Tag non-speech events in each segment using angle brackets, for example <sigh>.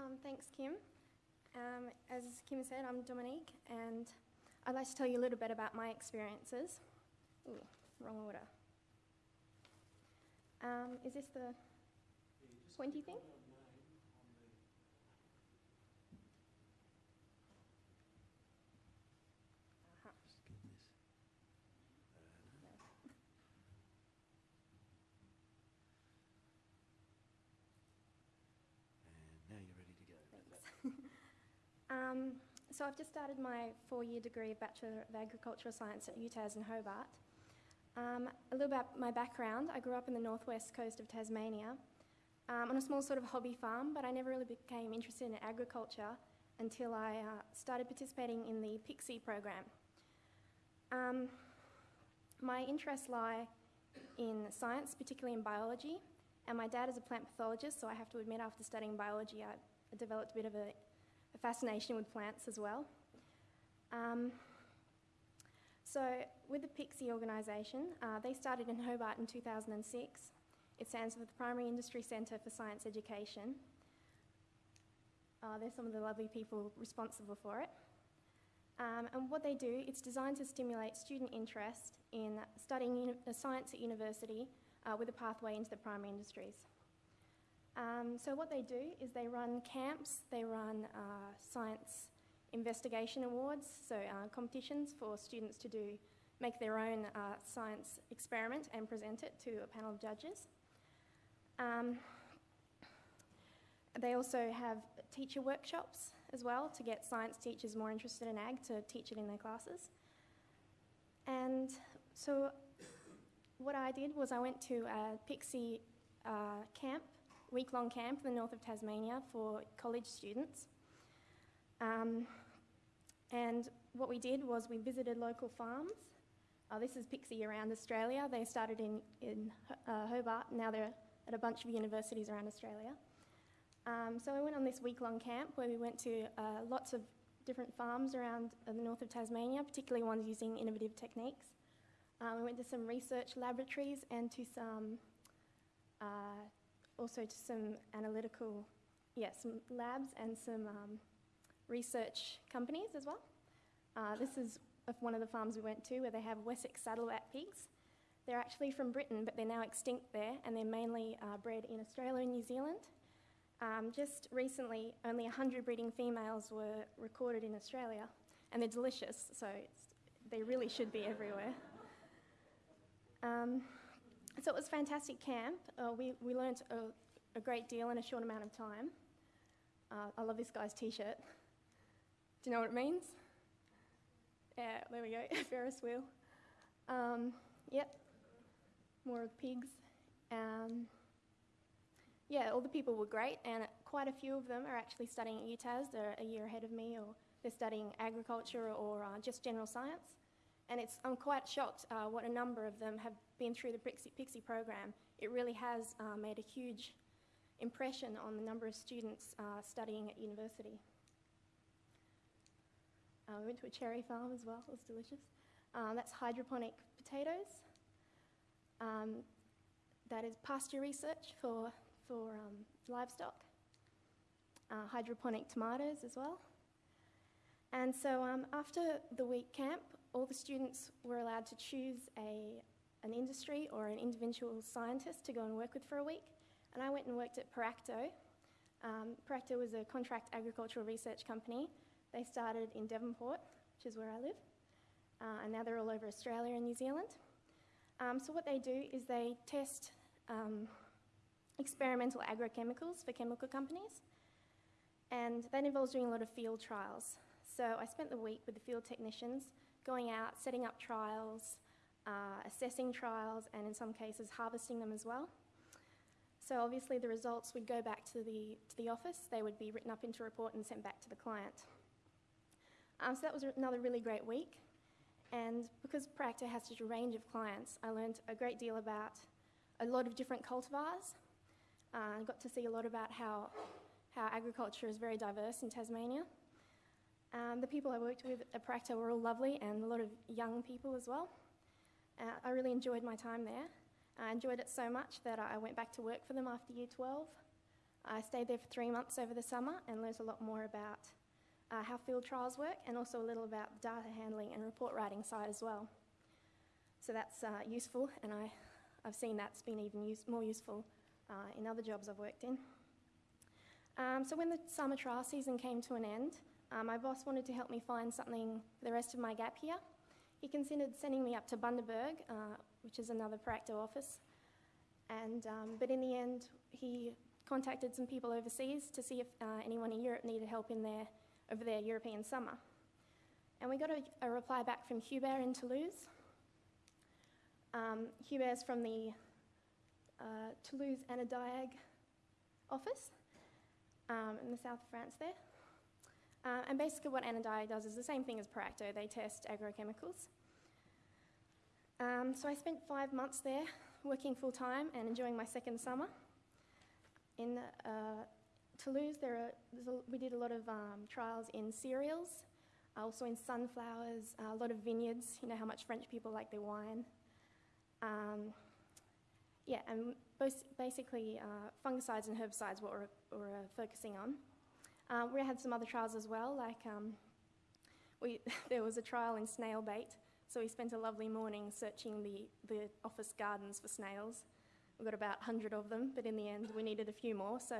Um, thanks, Kim. Um, as Kim said, I'm Dominique, and I'd like to tell you a little bit about my experiences. Ooh, wrong order. Um, is this the pointy thing? Uh-huh. And now you're ready to go. Thanks. Um, so I've just started my four-year degree of Bachelor of Agricultural Science at UTAS in Hobart. Um, a little about my background. I grew up in the northwest coast of Tasmania um, on a small sort of hobby farm, but I never really became interested in agriculture until I uh, started participating in the PICSE program. Um, my interests lie in science, particularly in biology, and my dad is a plant pathologist, so I have to admit after studying biology I developed a bit of a, a fascination with plants as well. Um, so with the PICSE organisation, uh, they started in Hobart in 2006. It stands for the Primary Industry Centre for Science Education. Uh, there's some of the lovely people responsible for it. Um, and what they do, it's designed to stimulate student interest in studying uh, science at university uh, with a pathway into the primary industries. Um, so what they do is they run camps, they run uh, science investigation awards, so uh, competitions for students to do make their own uh, science experiment and present it to a panel of judges. Um, they also have teacher workshops as well to get science teachers more interested in ag to teach it in their classes. And so, what I did was I went to a PICSE uh, camp, week long camp in the north of Tasmania for college students. Um, and what we did was we visited local farms. Uh, this is PICSE around Australia. They started in, in uh, Hobart, now they're at a bunch of universities around Australia. Um, so we went on this week long camp where we went to uh, lots of different farms around uh, the north of Tasmania, particularly ones using innovative techniques. Um, we went to some research laboratories and to some, uh, also to some analytical, yeah, some labs and some um, research companies as well. Uh, this is one of the farms we went to where they have Wessex saddleback pigs. They're actually from Britain, but they're now extinct there, and they're mainly uh, bred in Australia and New Zealand. Um, just recently, only 100 breeding females were recorded in Australia, and they're delicious, so they really should be everywhere. Um, so it was fantastic camp. Uh, we, we learnt a, a, great deal in a short amount of time. Uh, I love this guy's t shirt. Do you know what it means? Yeah, there we go, <laughs> Ferris wheel. Um, yep, more of pigs. Um, yeah, all the people were great, and quite a few of them are actually studying at UTAS. They're a year ahead of me, or they're studying agriculture or uh, just general science. And it's, I'm quite shocked uh, what a number of them have been through the PICSE, PICSE program. It really has uh, made a huge impression on the number of students uh, studying at university. Uh, we went to a cherry farm as well, it was delicious. Um, that's hydroponic potatoes. Um, that is pasture research for, for um, livestock. Uh, hydroponic tomatoes as well. And so um, after the week camp, all the students were allowed to choose a, an industry or an individual scientist to go and work with for a week. And I went and worked at Peracto. Um, Peracto was a contract agricultural research company they started in Devonport, which is where I live, uh, and now they're all over Australia and New Zealand. Um, so, what they do is they test um, experimental agrochemicals for chemical companies, and that involves doing a lot of field trials. So, I spent the week with the field technicians going out, setting up trials, uh, assessing trials, and in some cases, harvesting them as well. So obviously the results would go back to the, to the office, they would be written up into a report and sent back to the client. Um, so that was another really great week. And because Peracto has such a range of clients, I learned a great deal about a lot of different cultivars. Uh, I got to see a lot about how, how agriculture is very diverse in Tasmania. Um, the people I worked with at Peracto were all lovely and a lot of young people as well. Uh, I really enjoyed my time there. I enjoyed it so much that I went back to work for them after year 12. I stayed there for three months over the summer and learnt a lot more about uh, how field trials work and also a little about data handling and report writing side as well. So that's uh, useful, and I, I've seen that's been even use, more useful uh, in other jobs I've worked in. Um, so when the summer trial season came to an end, uh, my boss wanted to help me find something for the rest of my gap here. He considered sending me up to Bundaberg, uh, which is another Peracto office, and um, but in the end, he contacted some people overseas to see if uh, anyone in Europe needed help in their over their European summer. And we got a, a reply back from Hubert in Toulouse. Um, Hubert's from the uh, Toulouse Anadiag office um, in the south of France there. Uh, and basically, what Anadiag does is the same thing as Peracto, they test agrochemicals. Um, so I spent five months there working full time and enjoying my second summer. In uh, Toulouse, there are, a, we did a lot of um, trials in cereals, also in sunflowers, a lot of vineyards. You know how much French people like their wine. Um, yeah, and basically uh, fungicides and herbicides what we're, we're uh, focusing on. Uh, we had some other trials as well, like um, we, <laughs> there was a trial in snail bait, so we spent a lovely morning searching the, the office gardens for snails. We got about 100 of them, but in the end we needed a few more, so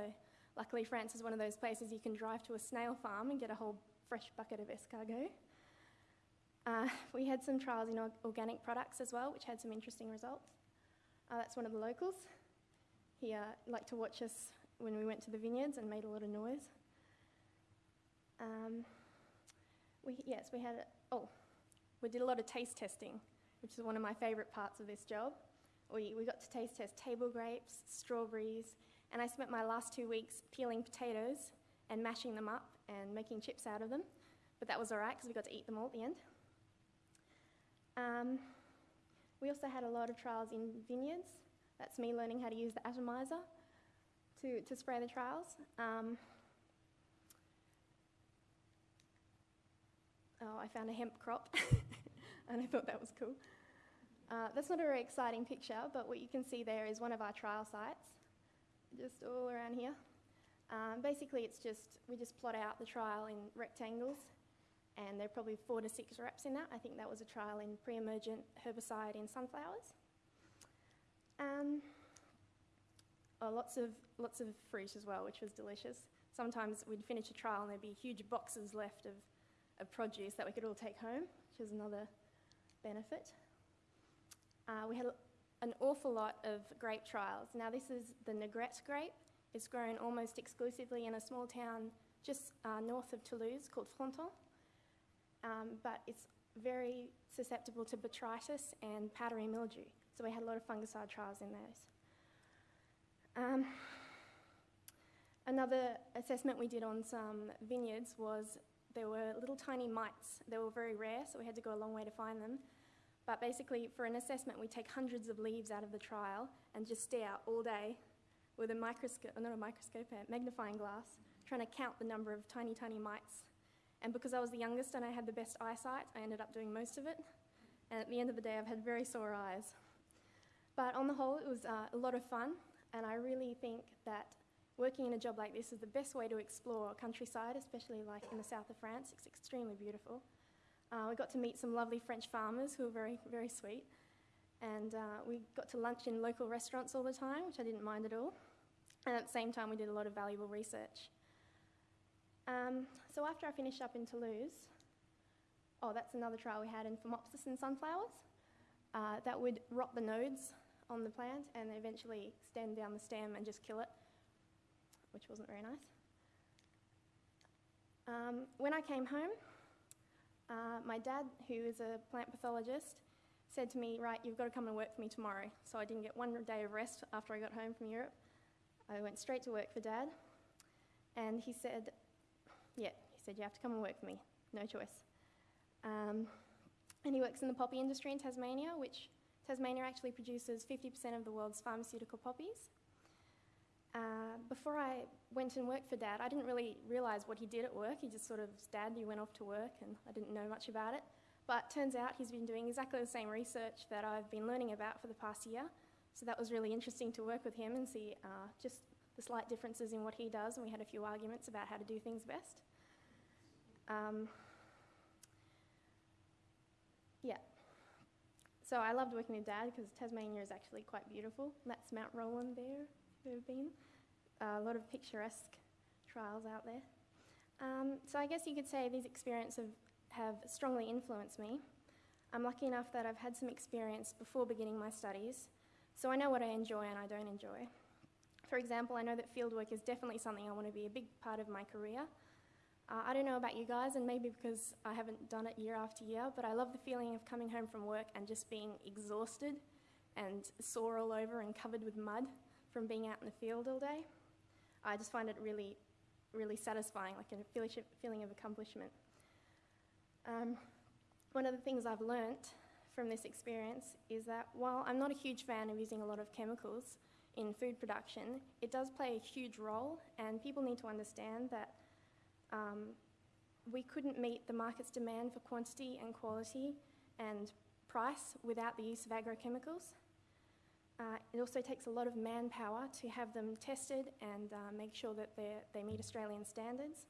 luckily France is one of those places you can drive to a snail farm and get a whole fresh bucket of escargot. Uh, <laughs> we had some trials in organic products as well, which had some interesting results. Uh, that's one of the locals. He uh, liked to watch us when we went to the vineyards and made a lot of noise. Um, we, yes, we had, a, oh, we did a lot of taste testing, which is one of my favourite parts of this job. We, we got to taste test table grapes, strawberries, and I spent my last two weeks peeling potatoes and mashing them up and making chips out of them. But that was all right because we got to eat them all at the end. Um, we also had a lot of trials in vineyards. That's me learning how to use the atomizer to, to spray the trials. Um, I found a hemp crop, <laughs> and I thought that was cool. Uh, that's not a very exciting picture, but what you can see there is one of our trial sites, just all around here. Um, basically, it's just, we just plot out the trial in rectangles and there are probably four to six reps in that. I think that was a trial in pre-emergent herbicide in sunflowers. Um, oh, lots of lots of fruit as well, which was delicious. Sometimes we'd finish a trial and there'd be huge boxes left of, of produce that we could all take home, which is another benefit. Uh, we had an awful lot of grape trials. Now this is the Negrette grape. It's grown almost exclusively in a small town just uh, north of Toulouse called Fronton um, but it's very susceptible to botrytis and powdery mildew. So we had a lot of fungicide trials in those. Um, another assessment we did on some vineyards was there were little tiny mites. They were very rare, so we had to go a long way to find them. But basically, for an assessment, we take hundreds of leaves out of the trial and just stare all day with a microscope, not a microscope, a magnifying glass, trying to count the number of tiny, tiny mites and because I was the youngest and I had the best eyesight, I ended up doing most of it. And at the end of the day, I've had very sore eyes. But on the whole, it was uh, a lot of fun, and I really think that working in a job like this is the best way to explore countryside, especially like in the south of France. It's extremely beautiful. Uh, we got to meet some lovely French farmers who were very, very sweet. And uh, we got to lunch in local restaurants all the time, which I didn't mind at all. And at the same time, we did a lot of valuable research. Um, so after I finished up in Toulouse, oh, that's another trial we had in Phomopsis in sunflowers. Uh, that would rot the nodes on the plant and eventually extend down the stem and just kill it, which wasn't very nice. Um, when I came home, uh, my dad, who is a plant pathologist, said to me, Right, you've got to come and work for me tomorrow. So I didn't get one day of rest after I got home from Europe. I went straight to work for dad. And he said, yeah, he said, You have to come and work for me. No choice. Um, and he works in the poppy industry in Tasmania, which Tasmania actually produces 50% of the world's pharmaceutical poppies. Before I went and worked for Dad, I didn't really realise what he did at work. He just sort of, Dad, you went off to work, and I didn't know much about it. But turns out he's been doing exactly the same research that I've been learning about for the past year. So that was really interesting to work with him and see uh, just the the slight differences in what he does, and we had a few arguments about how to do things best. Um, yeah. So I loved working with Dad because Tasmania is actually quite beautiful. That's Mount Roland there, if you've ever been. A lot of picturesque trials out there. Um, so I guess you could say these experiences have, have strongly influenced me. I'm lucky enough that I've had some experience before beginning my studies, so I know what I enjoy and I don't enjoy. For example, I know that fieldwork is definitely something I want to be a big part of my career. Uh, I don't know about you guys, and maybe because I haven't done it year after year, but I love the feeling of coming home from work and just being exhausted and sore all over and covered with mud from being out in the field all day. I just find it really, really satisfying, like a feeling of accomplishment. Um, one of the things I've learnt from this experience is that while I'm not a huge fan of using a lot of chemicals in food production, it does play a huge role, and people need to understand that um, we couldn't meet the market's demand for quantity and quality and price without the use of agrochemicals. Uh, it also takes a lot of manpower to have them tested and uh, make sure that they meet Australian standards.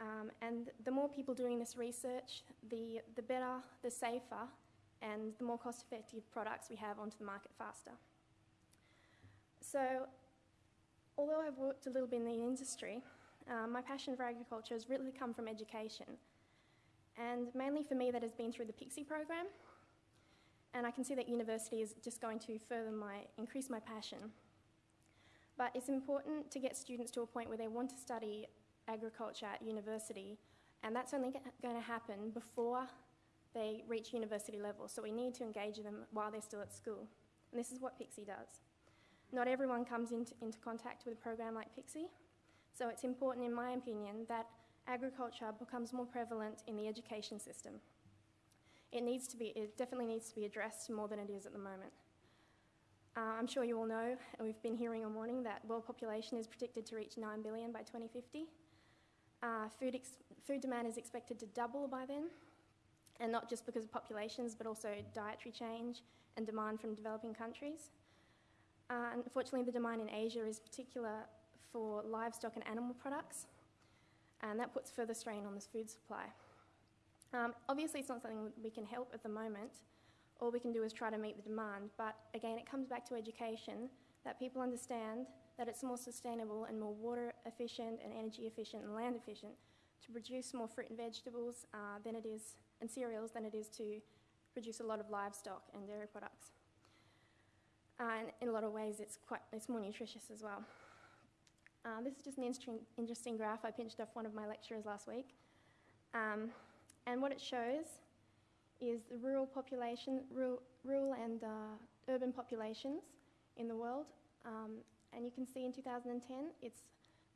Um, and the more people doing this research, the, the better, the safer, and the more cost effective products we have onto the market faster. So, although I've worked a little bit in the industry, um, my passion for agriculture has really come from education. And mainly for me, that has been through the PICSE program. And I can see that university is just going to further my, increase my passion. But it's important to get students to a point where they want to study agriculture at university, and that's only going to happen before they reach university level. So we need to engage them while they're still at school. And this is what PICSE does. Not everyone comes into, into contact with a program like PICSE, so it's important, in my opinion, that agriculture becomes more prevalent in the education system. It needs to be, it definitely needs to be addressed more than it is at the moment. Uh, I'm sure you all know, we've been hearing all morning, that world population is predicted to reach 9 billion by 2050. Uh, food, food demand is expected to double by then, and not just because of populations, but also dietary change and demand from developing countries. Uh, unfortunately, the demand in Asia is particular for livestock and animal products, and that puts further strain on this food supply. Um, obviously, it's not something we can help at the moment. All we can do is try to meet the demand, but again, it comes back to education that people understand that it's more sustainable and more water efficient and energy efficient and land efficient to produce more fruit and vegetables uh, than it is, and cereals than it is to produce a lot of livestock and dairy products. Uh, and in a lot of ways, it's, quite, it's more nutritious as well. Uh, this is just an interesting, graph I pinched off one of my lecturers last week. Um, and what it shows is the rural population, rural, rural and uh, urban populations in the world um, and you can see in 2010, it's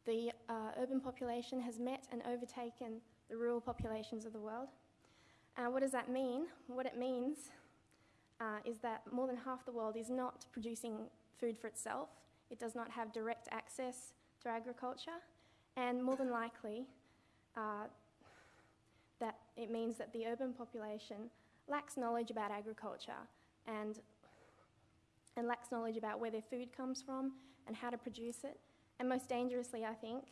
the uh, urban population has met and overtaken the rural populations of the world. Uh, what does that mean? What it means uh, is that more than half the world is not producing food for itself. It does not have direct access to agriculture, and more than likely, uh, that it means that the urban population lacks knowledge about agriculture and, and lacks knowledge about where their food comes from and how to produce it, and most dangerously, I think,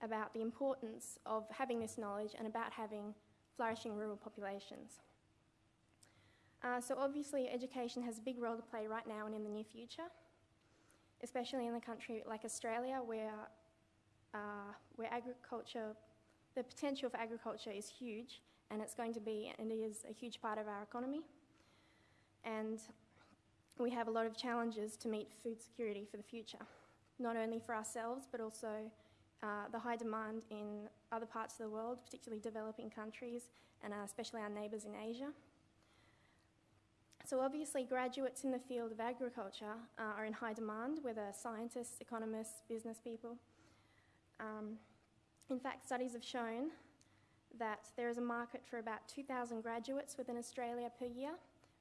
about the importance of having this knowledge and about having flourishing rural populations. Uh, so obviously education has a big role to play right now and in the near future, especially in a country like Australia where, uh, where agriculture, the potential for agriculture is huge and it's going to be, and is a huge part of our economy. And we have a lot of challenges to meet food security for the future, not only for ourselves, but also uh, the high demand in other parts of the world, particularly developing countries, and uh, especially our neighbours in Asia. So obviously graduates in the field of agriculture uh, are in high demand, whether scientists, economists, business people. Um, in fact, studies have shown that there is a market for about 2,000 graduates within Australia per year,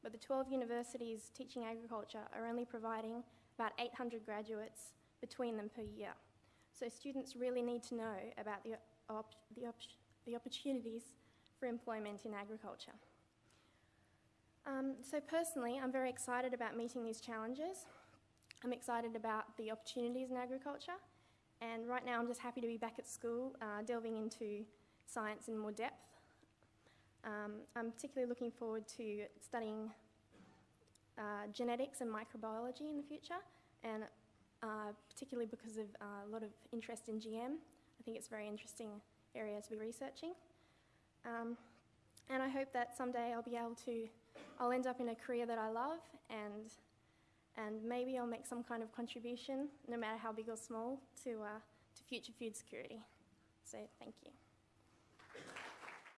but the 12 universities teaching agriculture are only providing about 800 graduates between them per year. So students really need to know about the, op the, op the opportunities for employment in agriculture. Um, so personally, I'm very excited about meeting these challenges. I'm excited about the opportunities in agriculture, and right now I'm just happy to be back at school, uh, delving into science in more depth. Um, I'm particularly looking forward to studying uh, genetics and microbiology in the future, and uh, particularly because of uh, a lot of interest in GM. I think it's a very interesting area to be researching. Um, and I hope that someday I'll be able to, I'll end up in a career that I love and, and maybe I'll make some kind of contribution, no matter how big or small, to, uh, to future food security. So thank you.